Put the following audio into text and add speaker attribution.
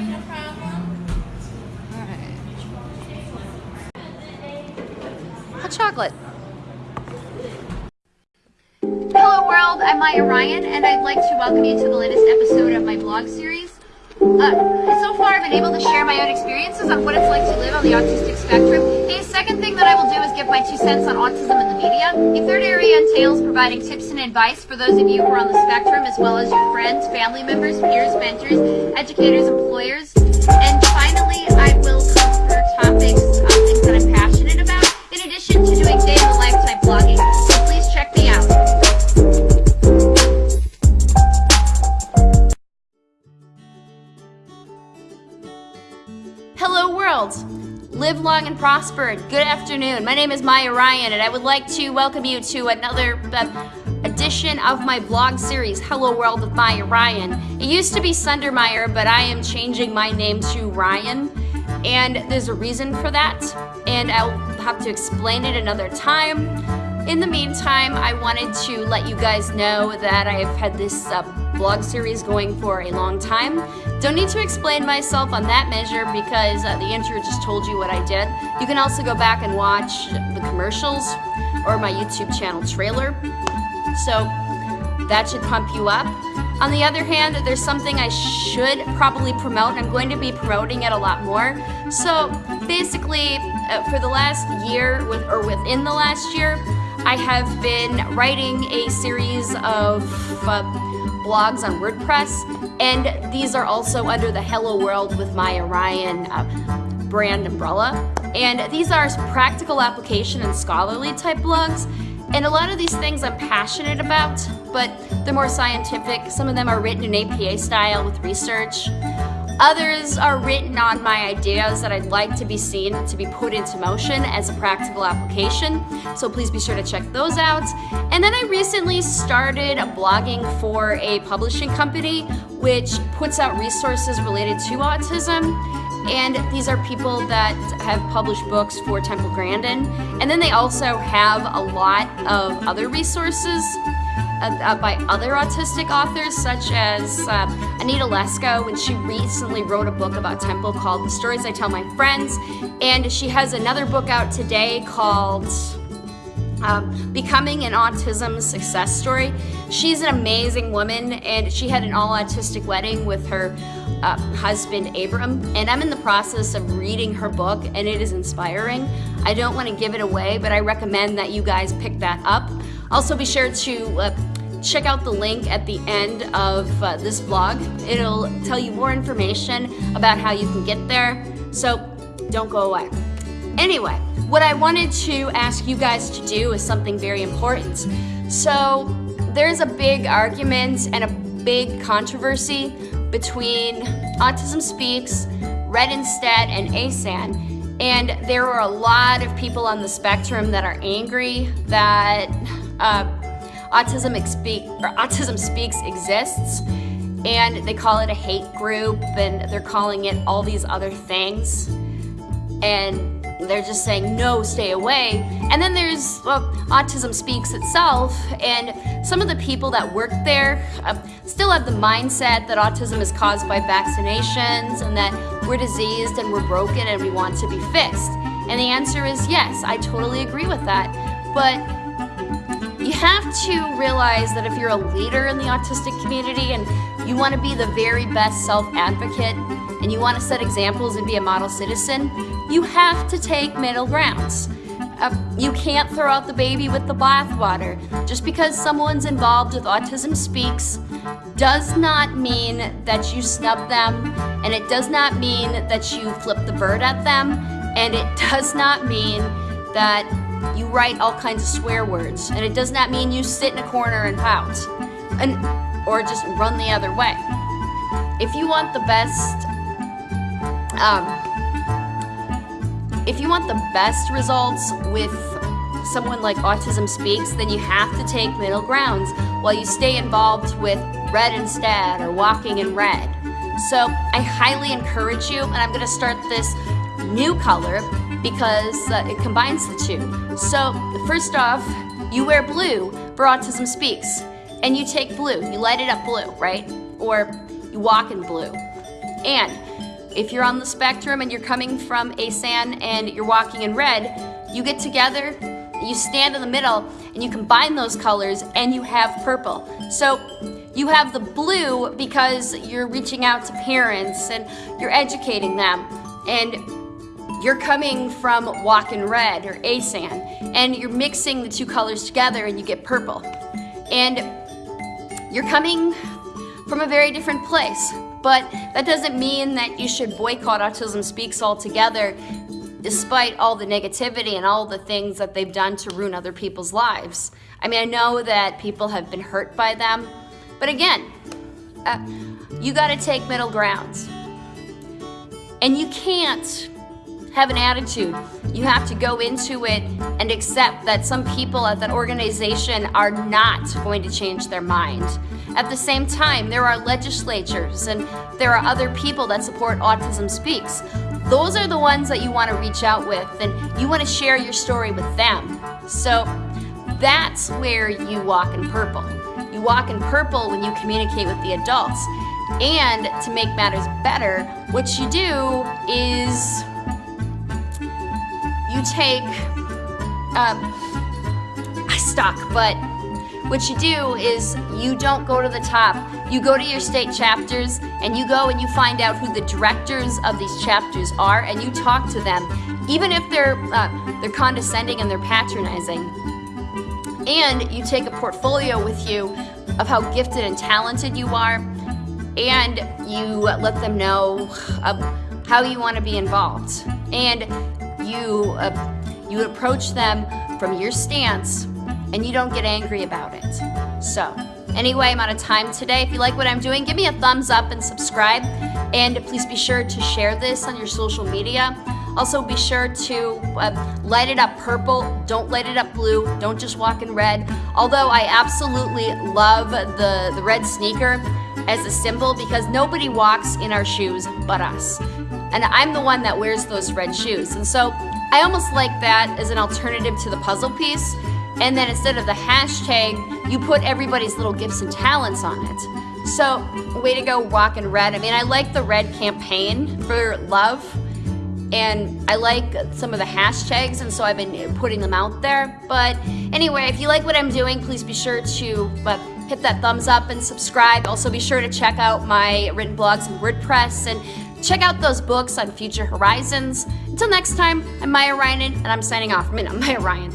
Speaker 1: No problem.
Speaker 2: Hot chocolate. Hello world, I'm Maya Ryan and I'd like to welcome you to the latest episode of my blog series. Uh, far I've been able to share my own experiences on what it's like to live on the autistic spectrum. A second thing that I will do is give my two cents on autism in the media. The third area entails providing tips and advice for those of you who are on the spectrum as well as your friends, family members, peers, mentors, educators, employers. And finally, I will Live long and prosper. Good afternoon. My name is Maya Ryan and I would like to welcome you to another uh, edition of my blog series, Hello World with Maya Ryan. It used to be Sundermeyer, but I am changing my name to Ryan and there's a reason for that and I'll have to explain it another time. In the meantime, I wanted to let you guys know that I've had this uh, blog series going for a long time. Don't need to explain myself on that measure because uh, the intro just told you what I did. You can also go back and watch the commercials or my YouTube channel trailer. So that should pump you up. On the other hand, there's something I should probably promote. I'm going to be promoting it a lot more. So basically, uh, for the last year, with, or within the last year, I have been writing a series of uh, blogs on WordPress, and these are also under the Hello World with Maya Ryan uh, brand umbrella. And these are practical application and scholarly type blogs, and a lot of these things I'm passionate about, but they're more scientific. Some of them are written in APA style with research. Others are written on my ideas that I'd like to be seen to be put into motion as a practical application. So please be sure to check those out. And then I recently started blogging for a publishing company which puts out resources related to autism. And these are people that have published books for Temple Grandin. And then they also have a lot of other resources uh, uh, by other autistic authors, such as uh, Anita Lesko, when she recently wrote a book about Temple called The Stories I Tell My Friends. And she has another book out today called um, Becoming an Autism Success Story. She's an amazing woman, and she had an all autistic wedding with her uh, husband Abram, and I'm in the process of reading her book, and it is inspiring. I don't want to give it away, but I recommend that you guys pick that up. Also, be sure to uh, check out the link at the end of uh, this vlog. It'll tell you more information about how you can get there, so don't go away. Anyway, what I wanted to ask you guys to do is something very important. So there's a big argument and a big controversy between Autism Speaks, Red Instead, and ASAN. And there are a lot of people on the spectrum that are angry that uh, Autism, Autism Speaks exists and they call it a hate group and they're calling it all these other things and they're just saying no stay away. And then there's well, autism speaks itself and some of the people that work there uh, still have the mindset that autism is caused by vaccinations and that we're diseased and we're broken and we want to be fixed. And the answer is yes i totally agree with that. But you have to realize that if you're a leader in the autistic community and you want to be the very best self-advocate and you want to set examples and be a model citizen, you have to take middle grounds. Uh, you can't throw out the baby with the bathwater. Just because someone's involved with Autism Speaks does not mean that you snub them, and it does not mean that you flip the bird at them, and it does not mean that you write all kinds of swear words, and it does not mean you sit in a corner and pout, and or just run the other way. If you want the best, um, if you want the best results with someone like Autism Speaks, then you have to take middle grounds while you stay involved with Red Instead or Walking in Red. So I highly encourage you, and I'm going to start this new color because uh, it combines the two. So first off, you wear blue for Autism Speaks, and you take blue, you light it up blue, right? Or you walk in blue. And if you're on the spectrum and you're coming from ASAN and you're walking in red, you get together, you stand in the middle, and you combine those colors and you have purple. So you have the blue because you're reaching out to parents and you're educating them. And you're coming from Walk in Red or ASAN, and you're mixing the two colors together and you get purple. And you're coming from a very different place. But that doesn't mean that you should boycott Autism Speaks altogether, despite all the negativity and all the things that they've done to ruin other people's lives. I mean, I know that people have been hurt by them, but again, uh, you got to take middle grounds. And you can't have an attitude. You have to go into it and accept that some people at that organization are not going to change their mind. At the same time, there are legislatures and there are other people that support Autism Speaks. Those are the ones that you want to reach out with and you want to share your story with them. So that's where you walk in purple. You walk in purple when you communicate with the adults. And to make matters better, what you do is you take um, stock, but what you do is you don't go to the top. You go to your state chapters and you go and you find out who the directors of these chapters are and you talk to them, even if they're uh, they're condescending and they're patronizing. And you take a portfolio with you of how gifted and talented you are, and you let them know how you want to be involved. And you, uh, you approach them from your stance and you don't get angry about it. So, anyway, I'm out of time today. If you like what I'm doing, give me a thumbs up and subscribe. And please be sure to share this on your social media. Also, be sure to uh, light it up purple. Don't light it up blue. Don't just walk in red. Although I absolutely love the, the red sneaker as a symbol because nobody walks in our shoes but us. And I'm the one that wears those red shoes. And so I almost like that as an alternative to the puzzle piece. And then instead of the hashtag, you put everybody's little gifts and talents on it. So, way to go, Walk in Red. I mean, I like the red campaign for love. And I like some of the hashtags, and so I've been putting them out there. But anyway, if you like what I'm doing, please be sure to uh, hit that thumbs up and subscribe. Also, be sure to check out my written blogs and WordPress and Check out those books on Future Horizons. Until next time, I'm Maya Ryan, and I'm signing off. I mean, I'm Maya Ryan.